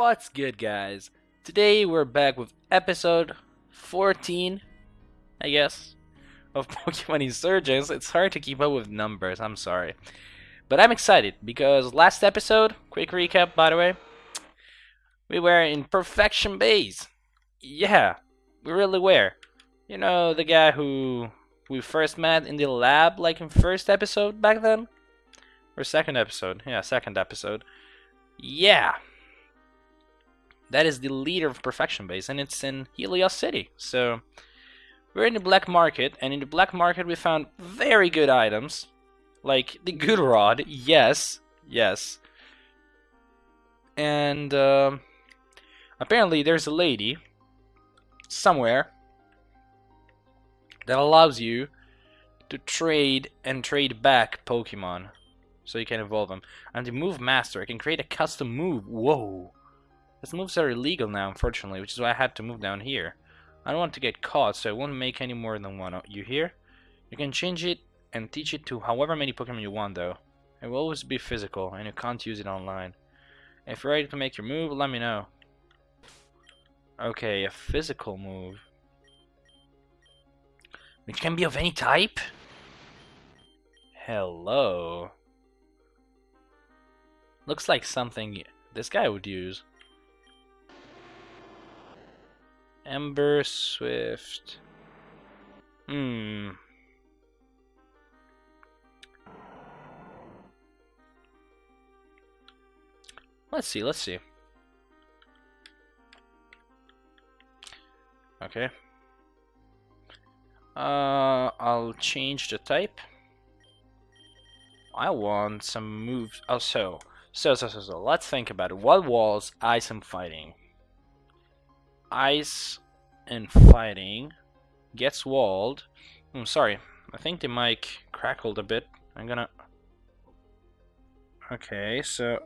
What's good, guys? Today we're back with episode 14, I guess, of Pokemon Insurgence. It's hard to keep up with numbers, I'm sorry. But I'm excited because last episode, quick recap by the way, we were in Perfection Base. Yeah, we really were. You know, the guy who we first met in the lab, like in first episode back then? Or second episode? Yeah, second episode. Yeah. That is the leader of Perfection Base, and it's in Helios City. So, we're in the black market, and in the black market we found very good items. Like the good rod, yes, yes. And, uh, apparently there's a lady somewhere that allows you to trade and trade back Pokemon so you can evolve them. And the Move Master, I can create a custom move. Whoa. These moves are illegal now, unfortunately, which is why I had to move down here. I don't want to get caught, so I won't make any more than one. Oh, you hear? You can change it and teach it to however many Pokemon you want, though. It will always be physical, and you can't use it online. If you're ready to make your move, let me know. Okay, a physical move. Which can be of any type? Hello. Looks like something this guy would use. Ember Swift. Hmm. Let's see, let's see. Okay. Uh, I'll change the type. I want some moves. Oh, so, so, so, so, so. Let's think about it. What walls ice am fighting? Ice and fighting gets walled. I'm hmm, sorry. I think the mic crackled a bit. I'm gonna. Okay, so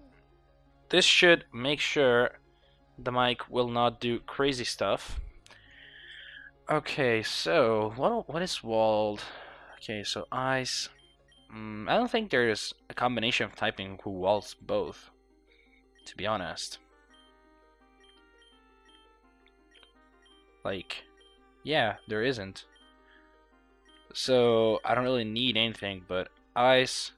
this should make sure the mic will not do crazy stuff. Okay, so what what is walled? Okay, so ice. Mm, I don't think there's a combination of typing who walls both. To be honest. Like, yeah, there isn't. So I don't really need anything but ice.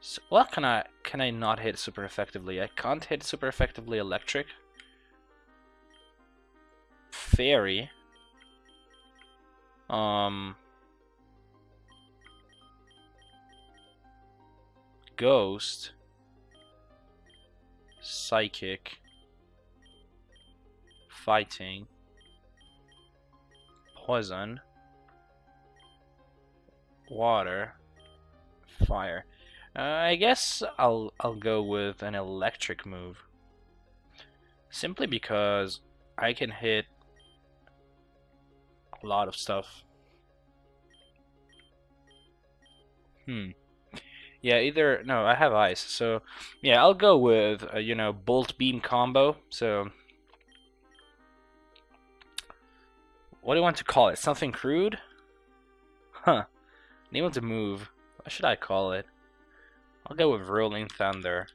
So, what can I can I not hit super effectively? I can't hit super effectively electric fairy. Um, ghost, psychic, fighting, poison, water, fire. Uh, I guess I'll I'll go with an electric move. Simply because I can hit a lot of stuff. Hmm. Yeah, either no, I have ice. So, yeah, I'll go with uh, you know bolt beam combo. So, what do you want to call it? Something crude? Huh. Name of the move. What should I call it? I'll go with rolling thunder.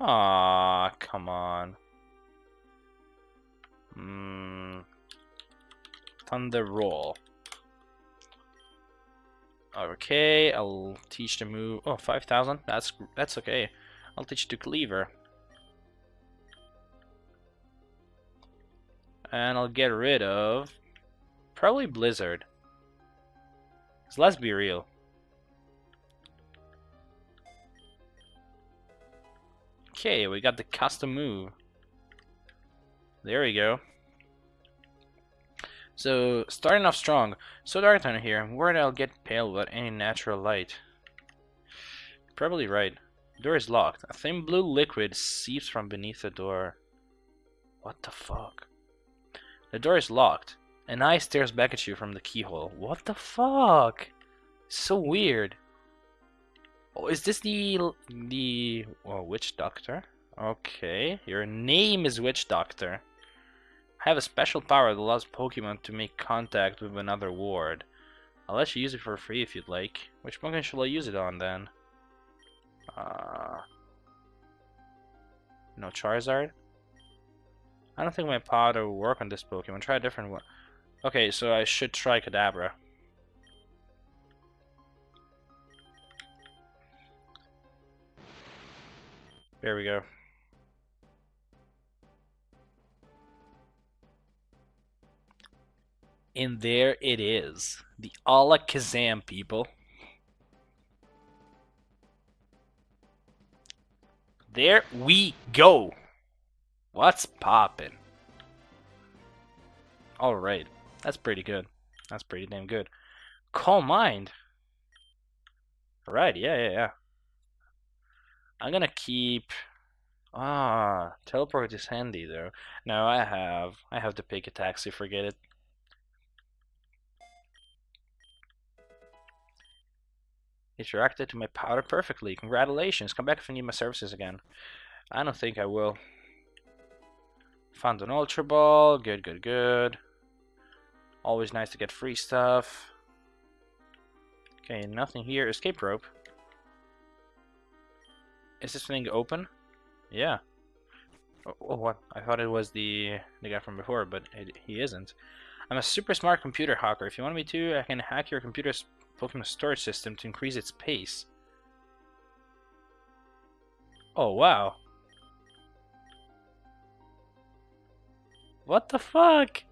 Ah, come on. Mm, thunder roll. Okay, I'll teach the move. Oh, 5,000. That's that's okay. I'll teach the cleaver. And I'll get rid of probably Blizzard. So let's be real. Okay, we got the custom move. There we go. So, starting off strong. So dark down here. Where I'll get pale without any natural light? Probably right. door is locked. A thin blue liquid seeps from beneath the door. What the fuck? The door is locked. An eye stares back at you from the keyhole. What the fuck? So weird. Oh, is this the the oh, witch doctor? Okay, your name is witch doctor. I have a special power that allows Pokemon to make contact with another ward. I'll let you use it for free if you'd like. Which Pokemon shall I use it on then? Uh, No Charizard. I don't think my powder will work on this Pokemon. Try a different one. Okay, so I should try Kadabra. There we go. And there it is. The Alakazam people. There we go. What's poppin'? Alright. That's pretty good. That's pretty damn good. Calm mind. Right, yeah, yeah, yeah. I'm gonna keep... Ah, teleport is handy though. No, I have. I have to pick a taxi, forget it. It reacted to my powder perfectly. Congratulations. Come back if you need my services again. I don't think I will. Found an Ultra Ball. Good, good, good. Always nice to get free stuff. Okay, nothing here. Escape rope. Is this thing open? Yeah. Oh, oh, what? I thought it was the the guy from before, but it, he isn't. I'm a super smart computer hacker. If you want me to, I can hack your computer's Pokemon storage system to increase its pace. Oh, wow. What the fuck?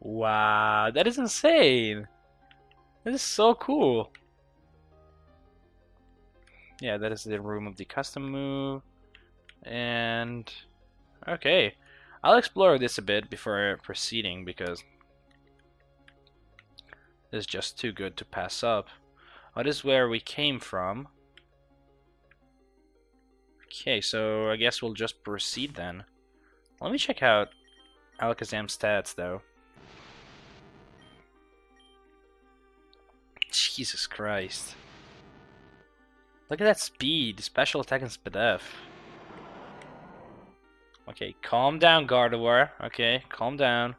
Wow, that is insane. That is so cool. Yeah, that is the room of the custom move. And okay. I'll explore this a bit before proceeding because it's just too good to pass up. Oh, this is where we came from. Okay, so I guess we'll just proceed then. Let me check out Alakazam's stats though. Jesus Christ. Look at that speed, special attack and Spadef. Okay, calm down, Gardevoir. Okay, calm down.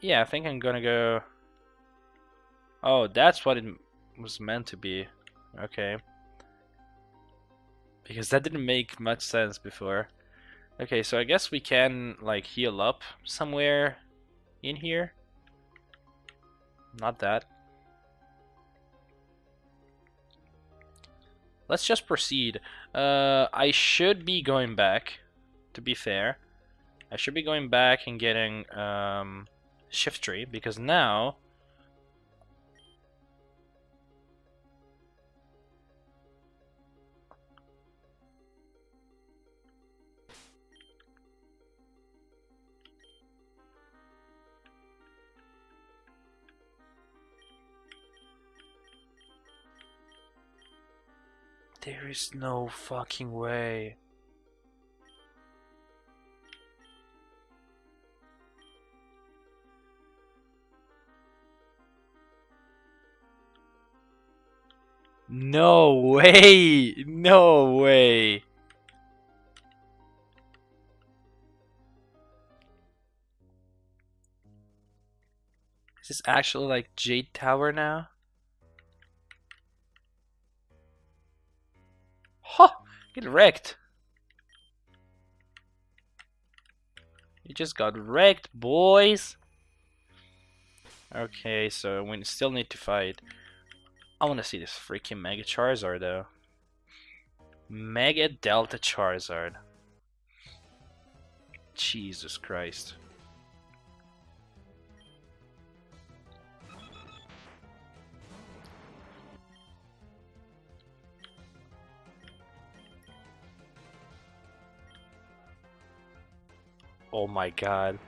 Yeah, I think I'm gonna go... Oh, that's what it was meant to be. Okay. Because that didn't make much sense before. Okay, so I guess we can, like, heal up somewhere in here. Not that. Let's just proceed. Uh, I should be going back, to be fair. I should be going back and getting um, Shiftry, because now... is no fucking way. No way! No way! Is this actually like Jade Tower now? Ha! Get wrecked. You just got wrecked, boys. Okay, so we still need to fight. I want to see this freaking Mega Charizard, though. Mega Delta Charizard. Jesus Christ. Oh my god.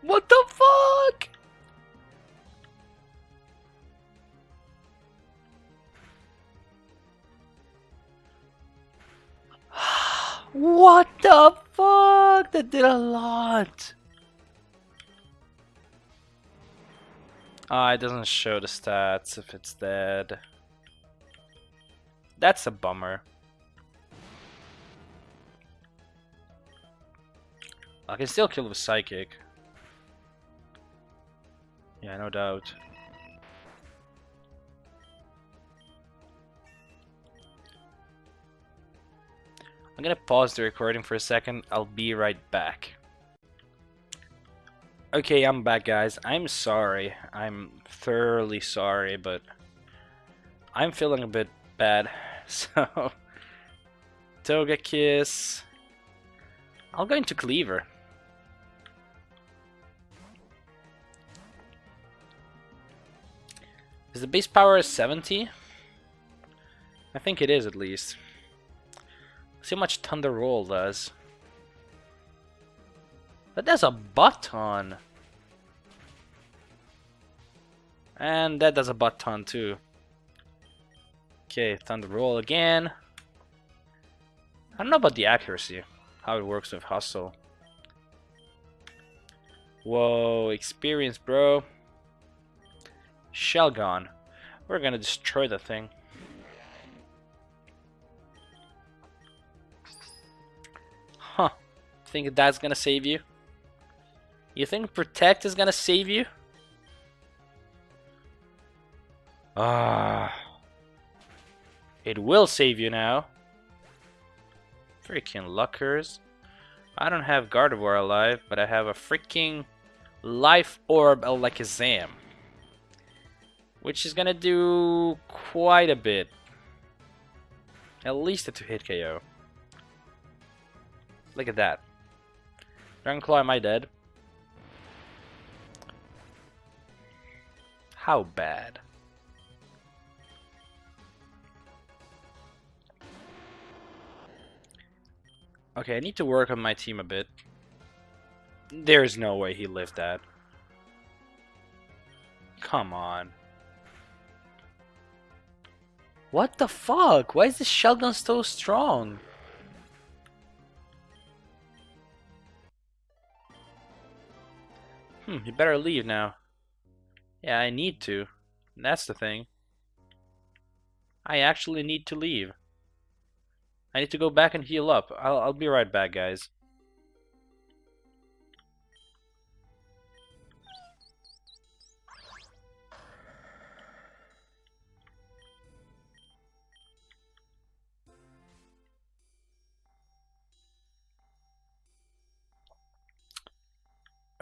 What the fuck? what the fuck? That did a lot. Ah, it doesn't show the stats if it's dead. That's a bummer. I can still kill with Psychic. Yeah, no doubt. I'm gonna pause the recording for a second. I'll be right back. Okay, I'm back, guys. I'm sorry. I'm thoroughly sorry, but I'm feeling a bit bad. So, Togekiss. I'll go into Cleaver. Is the base power 70? I think it is at least. See how much Thunder Roll does. That does a butt ton. And that does a butt ton too. Okay, Thunder Roll again. I don't know about the accuracy, how it works with Hustle. Whoa, experience, bro. Shelgon. We're gonna destroy the thing. Huh. Think that's gonna save you? You think Protect is gonna save you? Ah. It will save you now. Freaking Luckers. I don't have Gardevoir alive, but I have a freaking Life Orb Alakazam. Which is gonna do quite a bit. At least a two-hit KO. Look at that. Dragon Claw, am I dead? How bad? Okay, I need to work on my team a bit. There's no way he lived that. Come on. What the fuck? Why is this shotgun so strong? Hmm, you better leave now. Yeah, I need to. That's the thing. I actually need to leave. I need to go back and heal up. I'll, I'll be right back, guys.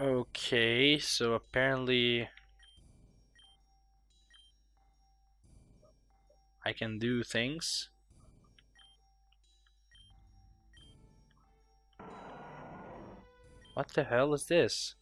Okay, so apparently I can do things. What the hell is this?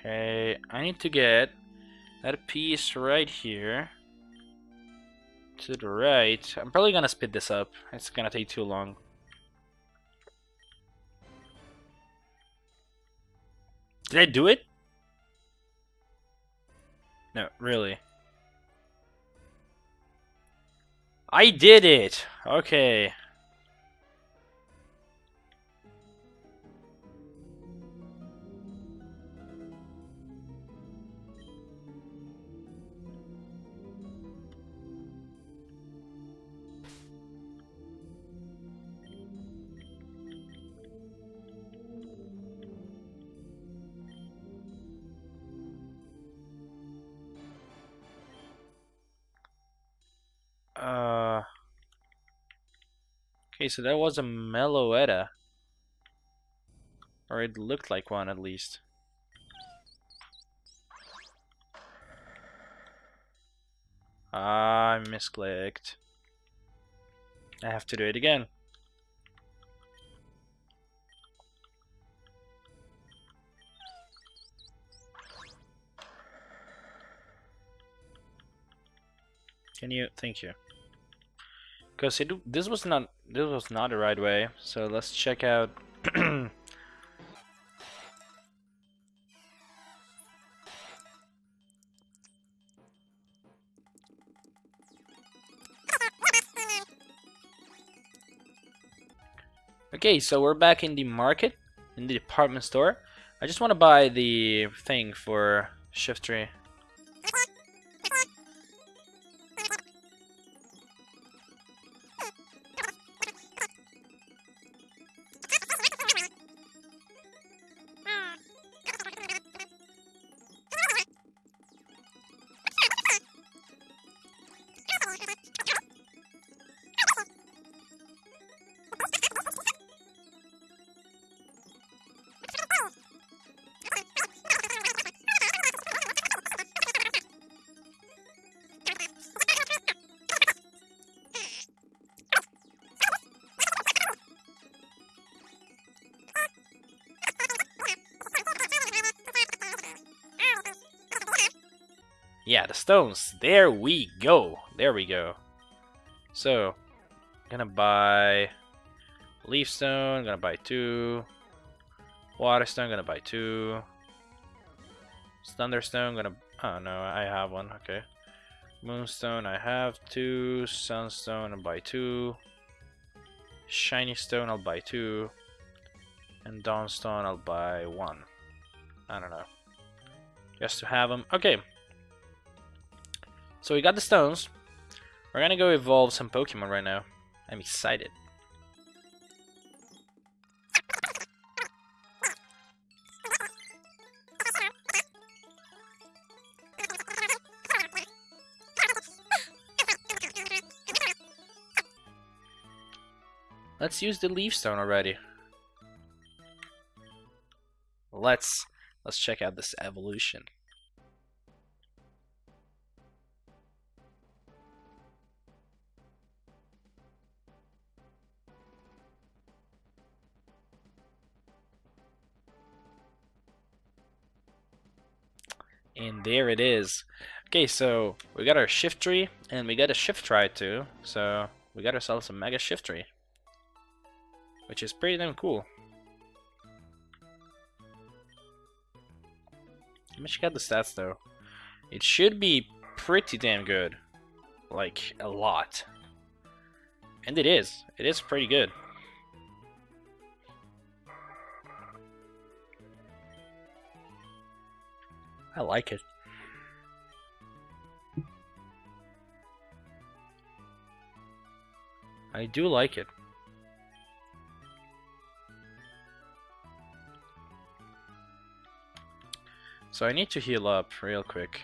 Okay, I need to get that piece right here to the right. I'm probably gonna speed this up. It's gonna take too long. Did I do it? No, really. I did it! Okay. Okay, so that was a Meloetta. Or it looked like one at least. Ah, I misclicked. I have to do it again. Can you? Thank you. Because it this was not this was not the right way. So let's check out. okay, so we're back in the market, in the department store. I just want to buy the thing for Shiftry. Yeah, stones. There we go. There we go. So, gonna buy leaf stone, gonna buy two. Water stone, gonna buy two. Thunderstone, gonna. Oh no, I have one. Okay. Moonstone, I have two. Sunstone, I'll buy two. Shiny stone, I'll buy two. And Dawnstone, I'll buy one. I don't know. Just to have them. Okay, so we got the stones. We're gonna go evolve some Pokemon right now. I'm excited. Let's use the leaf stone already. Let's let's check out this evolution. And there it is. Okay, so we got our Shiftry, and we got a Shiftry too. So we got ourselves a Mega Shiftry, Which is pretty damn cool. Let me check out the stats though. It should be pretty damn good. Like, a lot. And it is. It is pretty good. I like it. I do like it. So I need to heal up real quick.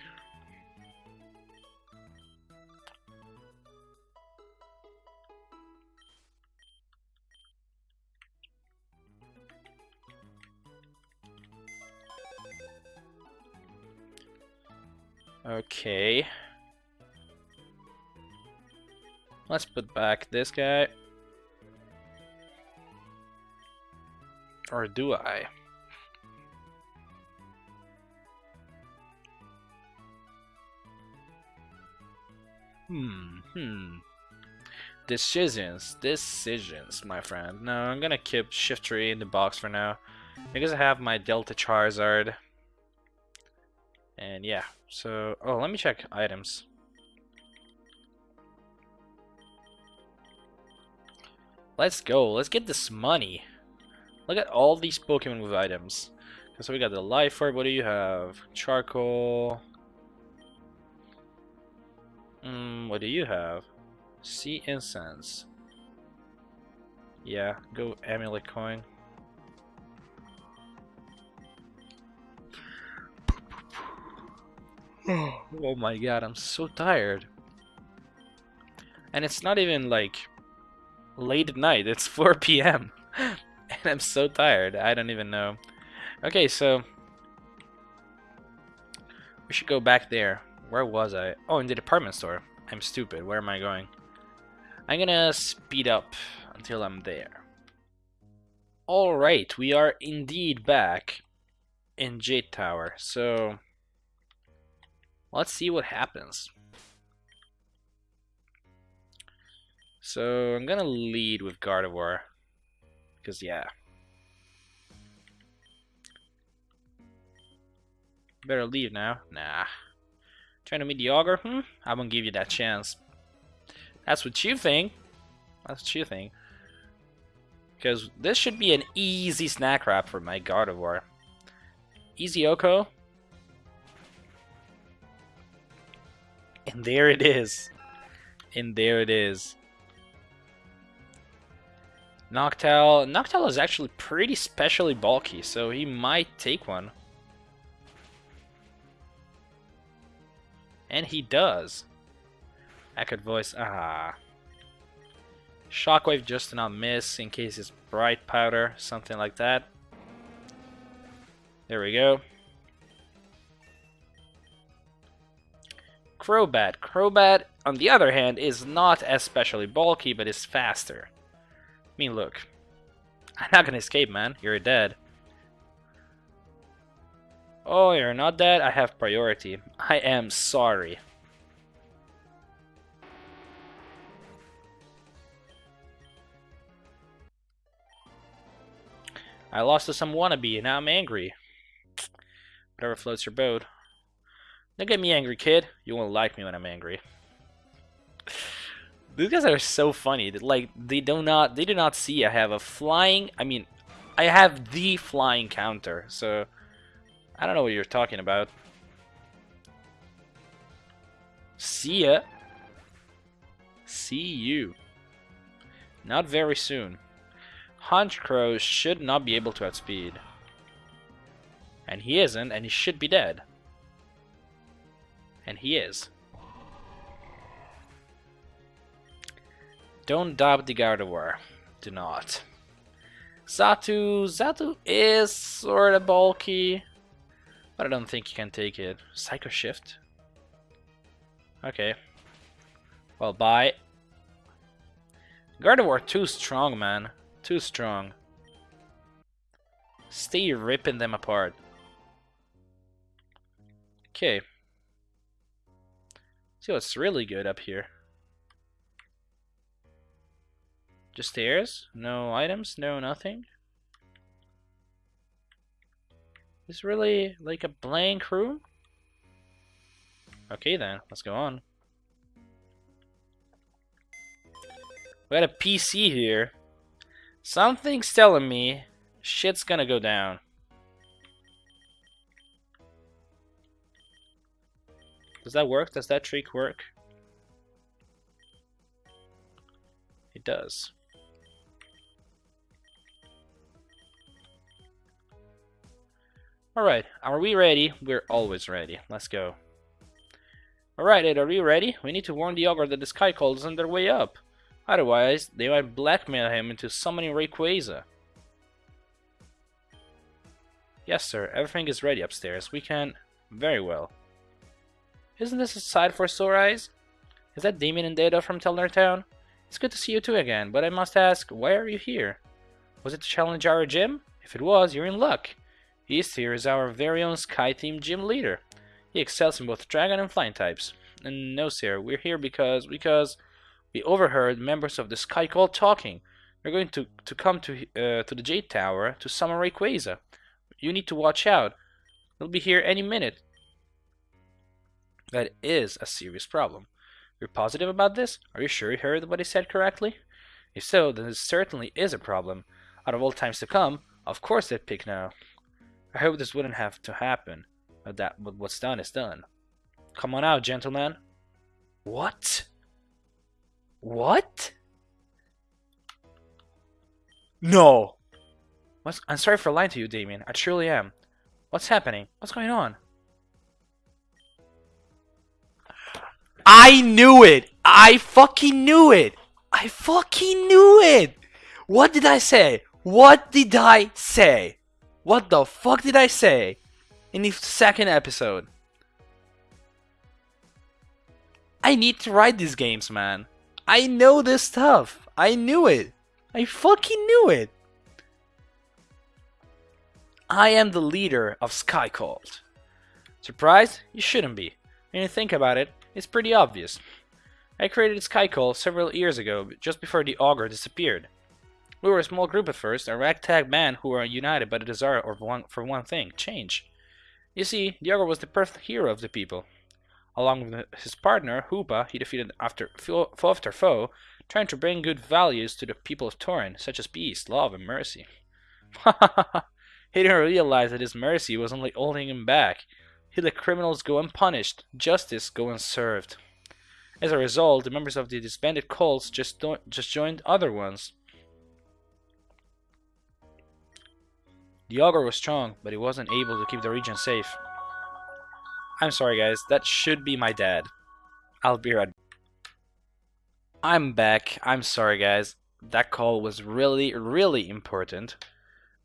Okay. Let's put back this guy. Or do I? Hmm, hmm. Decisions, decisions, my friend. No, I'm gonna keep Shiftry in the box for now. Because I have my Delta Charizard. And yeah, so, oh, let me check items. Let's go, let's get this money. Look at all these Pokemon with items. So we got the Life Orb, what do you have? Charcoal. Hmm, what do you have? Sea Incense. Yeah, go Amulet Coin. oh my god, I'm so tired. And it's not even like late at night, it's 4 p.m. and I'm so tired, I don't even know. Okay, so we should go back there. Where was I? Oh, in the department store. I'm stupid, where am I going? I'm gonna speed up until I'm there. Alright, we are indeed back in Jade Tower, so Let's see what happens. So I'm gonna lead with Gardevoir. Because, yeah. Better leave now. Nah. Trying to meet the ogre? Hmm? I won't give you that chance. That's what you think. That's what you think. Because this should be an easy snack wrap for my Gardevoir. Easy OHKO. And there it is. And there it is. Noctowl. Noctowl is actually pretty specially bulky, so he might take one. And he does. Echoed voice. Ah. Shockwave just to not miss in case it's bright powder, something like that. There we go. Crobat. Crobat, on the other hand, is not especially bulky, but is faster. I mean, look. I'm not gonna escape, man. You're dead. Oh, you're not dead? I have priority. I am sorry. I lost to some wannabe, and now I'm angry. Whatever floats your boat. Don't get me angry, kid. You won't like me when I'm angry. These guys are so funny. Like they do not they do not see I have a flying I mean I have the flying counter, so I don't know what you're talking about. See ya. See you. Not very soon. Honchkrow should not be able to outspeed. And he isn't, and he should be dead. And he is. Don't doubt the Gardevoir. Do not. Xatu, Xatu is sort of bulky. But I don't think you can take it. Psycho Shift? Okay. Well, bye. Gardevoir too strong, man. Too strong. Stay ripping them apart. Okay. See what's really good up here. Just stairs? No items? No nothing? Is really like a blank room? Okay then, let's go on. We got a PC here. Something's telling me shit's gonna go down. Does that work? Does that trick work? It does. Alright, are we ready? We're always ready. Let's go. Alright, Ed, are you ready? We need to warn the Augur that the Sky Cult is on their way up. Otherwise, they might blackmail him into summoning Rayquaza. Yes, sir. Everything is ready upstairs. We can... Very well. Isn't this a sight for sore eyes? Is that Damian and Data from Telnor Town? It's good to see you two again, but I must ask, why are you here? Was it to challenge our gym? If it was, you're in luck. East is our very own Sky Team gym leader. He excels in both Dragon and Flying types. And no, sir, we're here because because we overheard members of the Sky Cult talking. They're going to, to come to uh, to the Jade Tower to summon Rayquaza. You need to watch out. They'll be here any minute. That is a serious problem. You're positive about this? Are you sure you heard what he said correctly? If so, then this certainly is a problem. Out of all times to come, of course they'd pick now. I hope this wouldn't have to happen, but that what's done is done. Come on out, gentlemen. What? What? No. What's, I'm sorry for lying to you, Damian. I truly am. What's happening? What's going on? I knew it! I fucking knew it! I fucking knew it! What did I say? What did I say? What the fuck did I say in the second episode? I need to write these games, man. I know this stuff. I knew it. I fucking knew it. I am the leader of Sky Cult. Surprised? You shouldn't be. When you think about it, it's pretty obvious. I created Sky Cult several years ago, just before the Augur disappeared. We were a small group at first, a ragtag band who were united by the desire of one, for one thing change. You see, the Augur was the perfect hero of the people. Along with his partner, Hoopa, he defeated after foe after foe, trying to bring good values to the people of Torren, such as peace, love, and mercy. he didn't realize that his mercy was only holding him back. He let criminals go unpunished, justice go unserved. As a result, the members of the disbanded cults just, just joined other ones. The Augur was strong, but he wasn't able to keep the region safe. I'm sorry guys, that should be my dad. I'll be right I'm back. I'm sorry guys. That call was really, really important.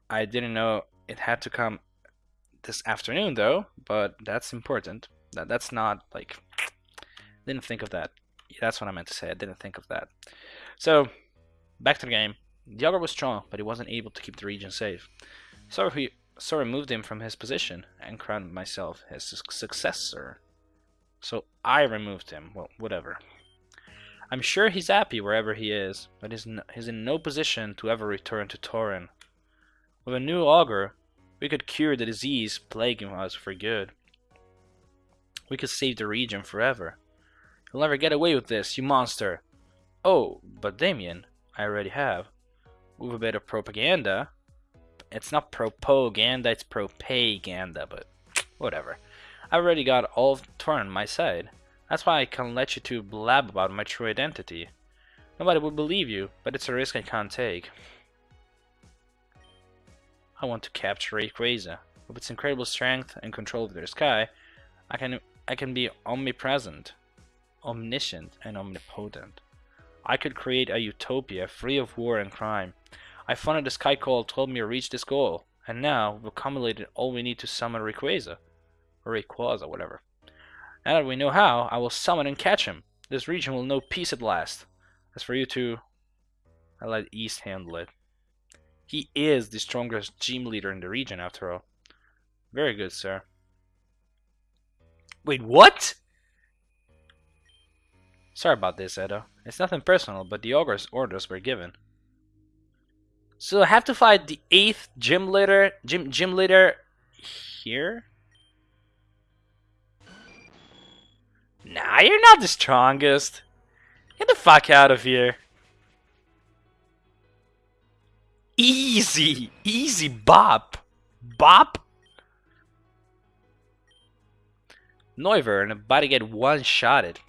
I didn't know it had to come this afternoon though, but that's important. That that's not like didn't think of that. That's what I meant to say. I didn't think of that. So back to the game. The Augur was strong, but he wasn't able to keep the region safe. So he so removed him from his position and crowned myself his successor. So I removed him. Well, whatever. I'm sure he's happy wherever he is, but he's, he's in no position to ever return to Torren. With a new augur, we could cure the disease plaguing us for good. We could save the region forever. You'll never get away with this, you monster! Oh, but Damian, I already have. With a bit of propaganda, it's not propaganda, it's propaganda, but whatever. I've already got all Torren on my side. That's why I can't let you two blab about my true identity. Nobody would believe you, but it's a risk I can't take. I want to capture Rayquaza. With its incredible strength and control of their sky, I can I can be omnipresent, omniscient, and omnipotent. I could create a utopia free of war and crime, I found the Sky Cult told me to reach this goal, and now we've accumulated all we need to summon Rayquaza. Or Rayquaza, whatever. Now that we know how, I will summon and catch him. This region will know peace at last. As for you two, I let East handle it. He is the strongest gym leader in the region, after all. Very good, sir. Wait, what? Sorry about this, Edo. It's nothing personal, but the Augur's orders were given. So I have to fight the eighth gym leader, gym gym leader here. Nah, you're not the strongest. Get the fuck out of here. Easy, easy bop, bop. Noivern about to get one-shotted.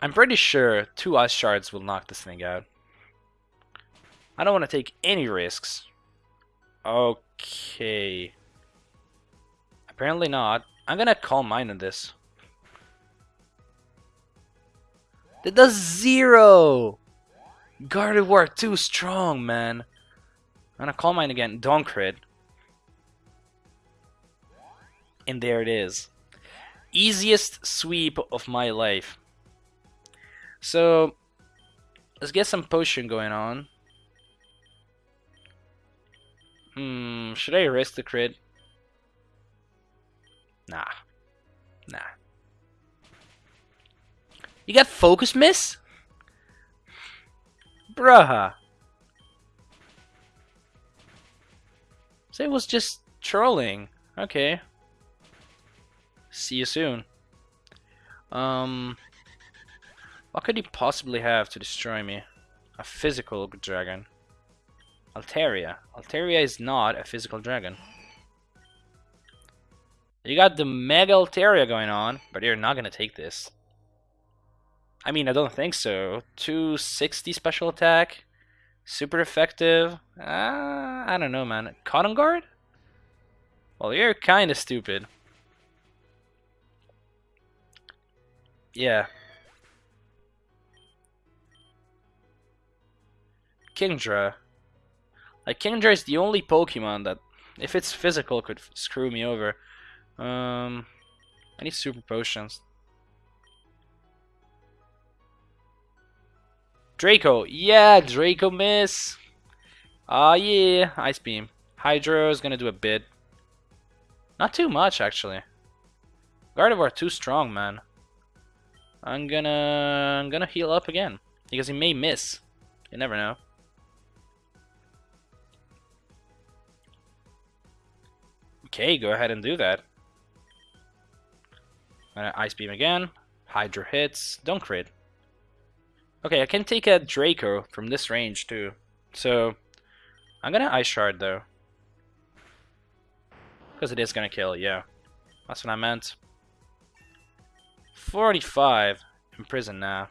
I'm pretty sure two ice shards will knock this thing out. I don't want to take any risks. Okay. Apparently not. I'm gonna Calm Mind on this. That does zero! Gardevoir too strong, man. I'm gonna Calm Mind again. Don't crit. And there it is. Easiest sweep of my life. So, let's get some potion going on. Hmm, should I risk the crit? Nah. Nah. You got focus miss? Bruh. So it was just trolling. Okay. See you soon. Um, what could he possibly have to destroy me? A physical dragon. Altaria. Altaria is not a physical dragon. You got the Mega Altaria going on, but you're not gonna take this. I mean, I don't think so. 260 special attack, super effective. Uh, I don't know, man. Cotton Guard? Well, you're kind of stupid. Yeah. Kingdra. Like Kingdra is the only Pokemon that, if it's physical, could screw me over. Um, I need super potions. Draco, yeah, Draco miss. Ah, uh, yeah, Ice Beam. Hydro is gonna do a bit. Not too much, actually. Gardevoir too strong, man. I'm gonna I'm gonna heal up again because he may miss. You never know. Okay, go ahead and do that. Ice Beam again. Hydro hits. Don't crit. Okay, I can take a Draco from this range too. So, I'm gonna Ice Shard though. Because it is gonna kill, yeah. That's what I meant. 45. Imprison now.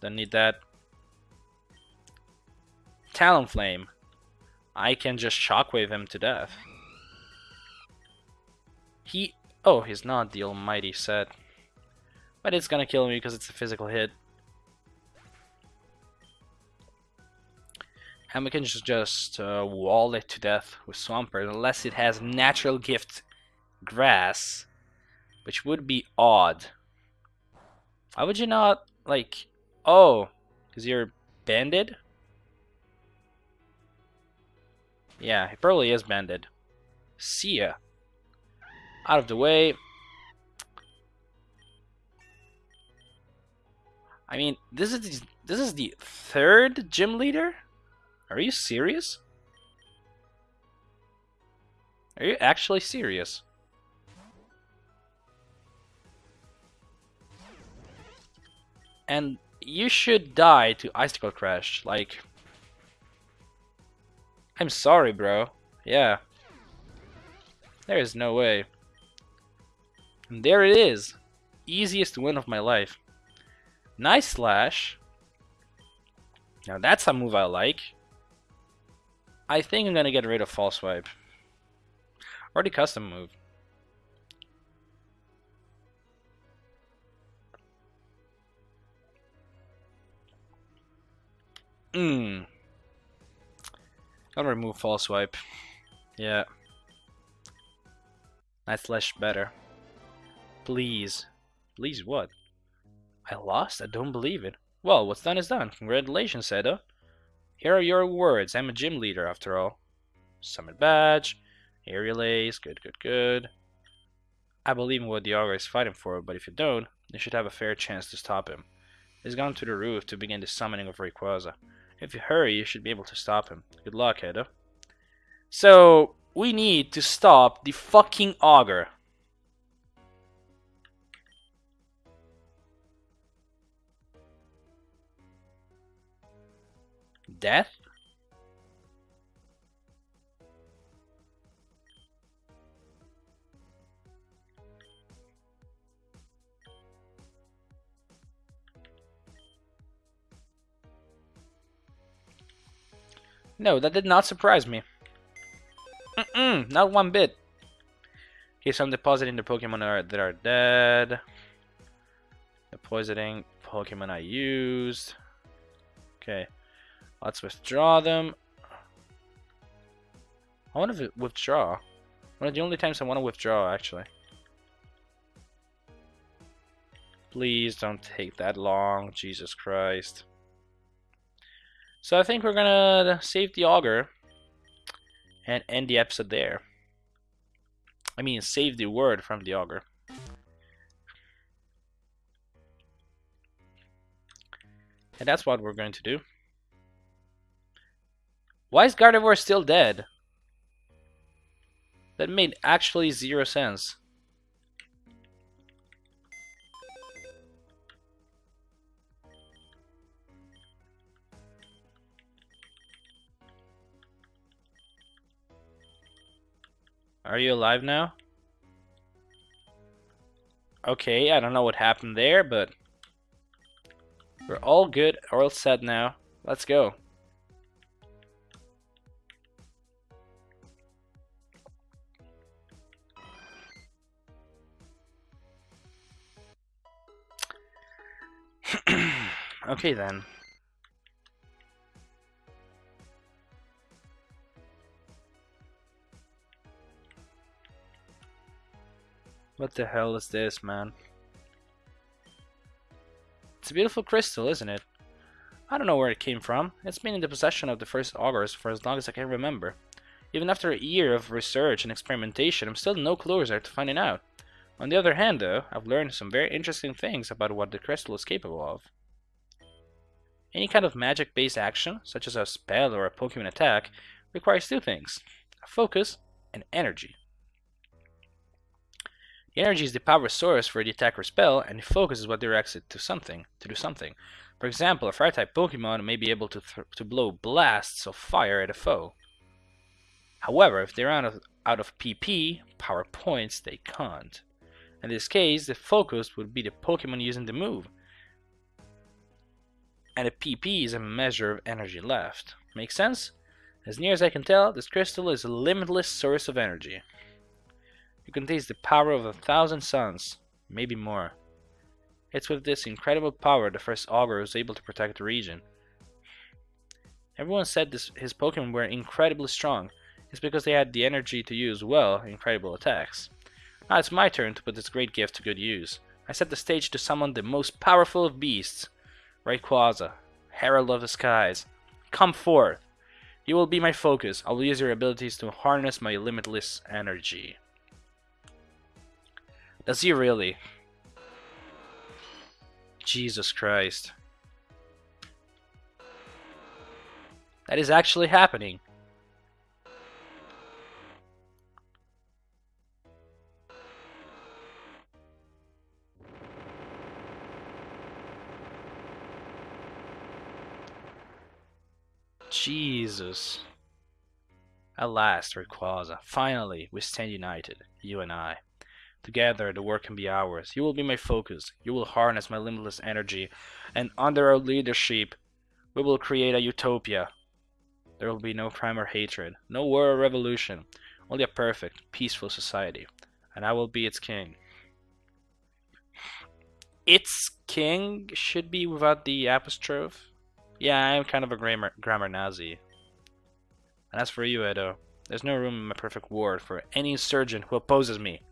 Don't need that. Talonflame. I can just shockwave him to death. He... Oh, he's not the almighty set. But it's gonna kill me because it's a physical hit. And we can just, just uh, wall it to death with Swampert unless it has natural gift grass. Which would be odd. Why would you not, like... Oh, because you're banded? Yeah, he probably is banded. See ya. Out of the way. I mean, this is this is the third gym leader? Are you serious? Are you actually serious? And you should die to Icicle Crash, like... I'm sorry, bro. Yeah. There is no way. And there it is. Easiest win of my life. Nice slash. Now that's a move I like. I think I'm gonna get rid of false swipe. Already custom move. Mmm. I'll remove false swipe. Yeah. Nice slash better. Please. Please what? I lost? I don't believe it. Well, what's done is done. Congratulations, Edo. Here are your words. I'm a gym leader, after all. Summit badge. Aerial ace. Good, good, good. I believe in what the Augur is fighting for, but if you don't, you should have a fair chance to stop him. He's gone to the roof to begin the summoning of Rayquaza. If you hurry, you should be able to stop him. Good luck, Edo. So, we need to stop the fucking Augur. Death? No, that did not surprise me. Mm -mm, not one bit. Okay, so I'm depositing the Pokemon that are, that are dead. Depositing Pokemon I used. Okay. Let's withdraw them. I want to withdraw. One of the only times I want to withdraw, actually. Please don't take that long. Jesus Christ. So I think we're gonna save the Augur and end the episode there. I mean, save the word from the Augur. And that's what we're going to do. Why is Gardevoir still dead? That made actually zero sense. Are you alive now? Okay, I don't know what happened there, but we're all good, all set now. Let's go. Okay then. What the hell is this, man? It's a beautiful crystal, isn't it? I don't know where it came from. It's been in the possession of the first augurs for as long as I can remember. Even after a year of research and experimentation, I'm still no closer to finding out. On the other hand, though, I've learned some very interesting things about what the crystal is capable of. Any kind of magic-based action, such as a spell or a Pokemon attack, requires two things, focus and energy. The energy is the power source for the attack or spell, and the focus is what directs it to something, to do something. For example, a fire-type Pokemon may be able to, to blow blasts of fire at a foe. However, if they're out of, out of PP, power points, they can't. In this case, the focus would be the Pokemon using the move. And a PP is a measure of energy left. Make sense? As near as I can tell, this crystal is a limitless source of energy. It contains the power of a thousand suns, maybe more. It's with this incredible power the first Augur was able to protect the region. Everyone said this, his Pokemon were incredibly strong. It's because they had the energy to use well incredible attacks. Now it's my turn to put this great gift to good use. I set the stage to summon the most powerful of beasts, Rayquaza, Herald of the Skies. Come forth! You will be my focus. I will use your abilities to harness my limitless energy. Does he really? Jesus Christ. That is actually happening. Jesus. At last, Rayquaza. Finally, we stand united, you and I. Together, the work can be ours. You will be my focus. You will harness my limitless energy. And under our leadership, we will create a utopia. There will be no crime or hatred, no war or revolution, only a perfect, peaceful society. And I will be its king. Its king should be without the apostrophe. Yeah, I'm kind of a grammar, grammar Nazi. And as for you, Edo, there's no room in my perfect ward for any surgeon who opposes me.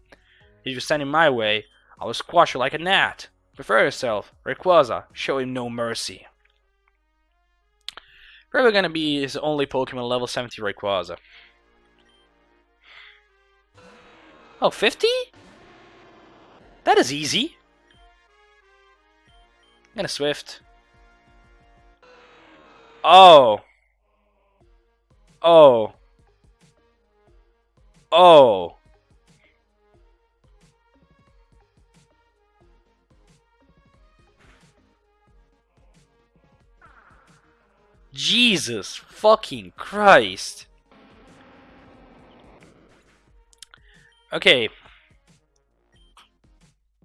If you stand in my way, I will squash you like a gnat. Prepare yourself, Rayquaza. Show him no mercy. Probably gonna be his only Pokemon level 70 Rayquaza. Oh, 50? That is easy. I'm gonna Swift. Oh. Oh. Oh. Jesus fucking Christ. Okay.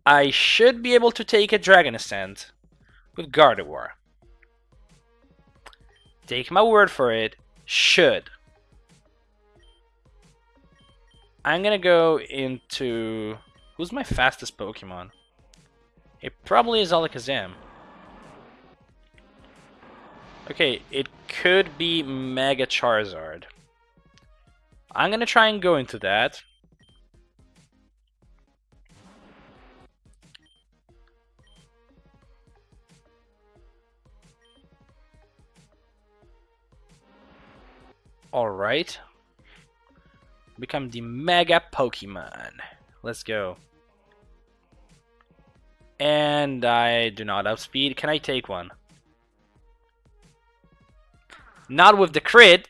I should be able to take a Dragon Ascent with Gardevoir. Take my word for it, should. I'm gonna go into... Who's my fastest Pokemon? It probably is Alakazam. Okay, it could be Mega Charizard. I'm gonna try and go into that. Alright. Become the Mega Pokemon. Let's go. And I do not have speed. Can I take one? Not with the crit.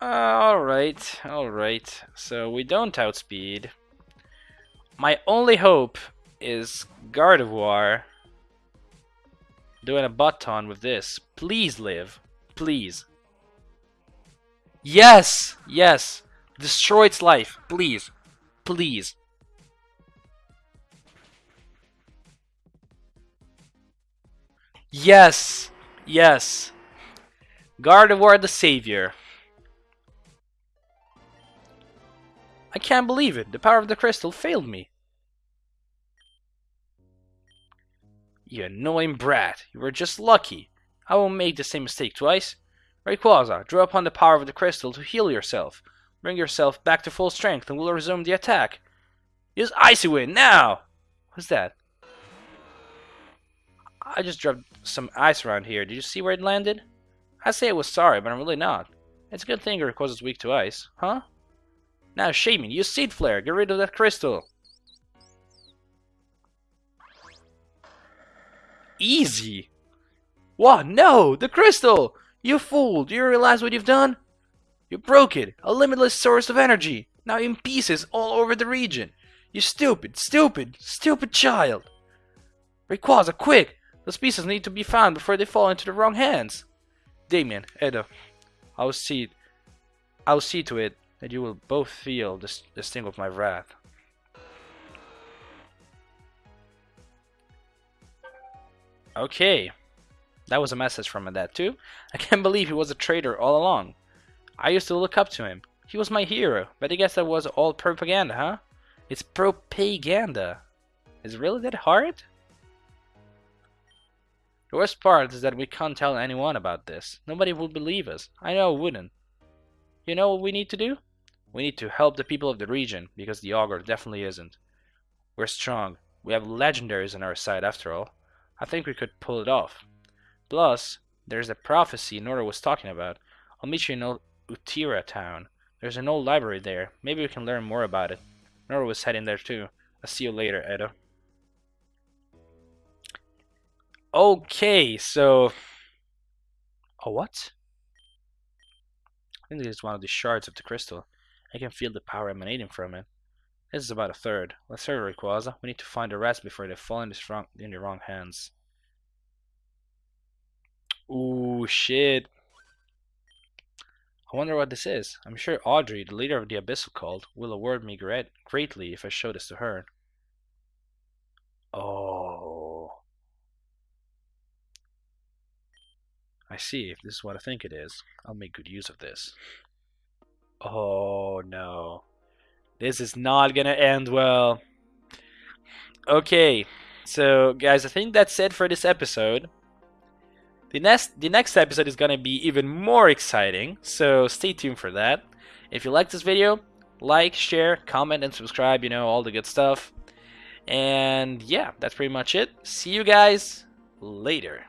Uh, alright, alright. So we don't outspeed. My only hope is Gardevoir doing a button with this. Please live. Please. Yes! Yes! Destroy its life. Please. Please. Yes! Yes! Gardevoir the Savior. I can't believe it. The power of the crystal failed me. You annoying brat. You were just lucky. I won't make the same mistake twice. Rayquaza, draw upon the power of the crystal to heal yourself. Bring yourself back to full strength and we'll resume the attack. Use Icy Wind, now! What's that? I just dropped some ice around here. Did you see where it landed? I say I was sorry, but I'm really not. It's a good thing Rayquaza's weak to ice, huh? Now, Shaymin, use Seed Flare. Get rid of that crystal. Easy. What? No! The crystal! You fool! Do you realize what you've done? You broke it! A limitless source of energy! Now in pieces all over the region! You stupid, stupid, stupid child! Rayquaza, quick! Those pieces need to be found before they fall into the wrong hands! Damian, Edo, I'll see I'll see to it that you will both feel the, the sting of my wrath. Okay. That was a message from my dad too. I can't believe he was a traitor all along. I used to look up to him. He was my hero, but I guess that was all propaganda, huh? It's propaganda. Is it really that hard? The worst part is that we can't tell anyone about this. Nobody would believe us. I know wouldn't. You know what we need to do? We need to help the people of the region, because the Augur definitely isn't. We're strong. We have legendaries on our side after all. I think we could pull it off. Plus, there's a prophecy Nora was talking about. I'll meet you in Utira town. There's an old library there. Maybe we can learn more about it. Nora was heading there too. I'll see you later, Edo. Okay, so... Oh, what? I think this is one of the shards of the crystal. I can feel the power emanating from it. This is about a third. Let's hurry, Rayquaza. We need to find the rest before they fall in the, wrong, in the wrong hands. Ooh, shit. I wonder what this is. I'm sure Audrey, the leader of the Abyssal Cult, will award me great, greatly if I show this to her. Oh. I see. If this is what I think it is, I'll make good use of this. Oh, no. This is not gonna end well. Okay, so guys, I think that's it for this episode. The next, the next episode is gonna be even more exciting, so stay tuned for that. If you like this video, like, share, comment, and subscribe, you know, all the good stuff. And yeah, that's pretty much it. See you guys later.